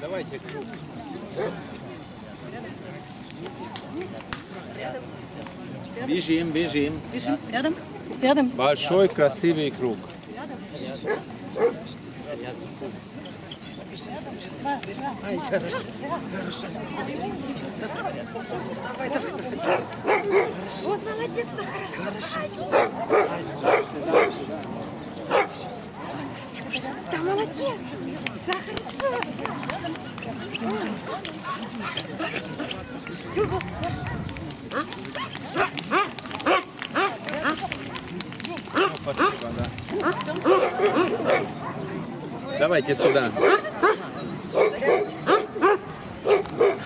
Давайте круг. Бежим, бежим. Бежим. Рядом. Рядом. Большой красивый круг. Вот молодец, как хорошо. Да молодец. Да хорошо. Давайте сюда.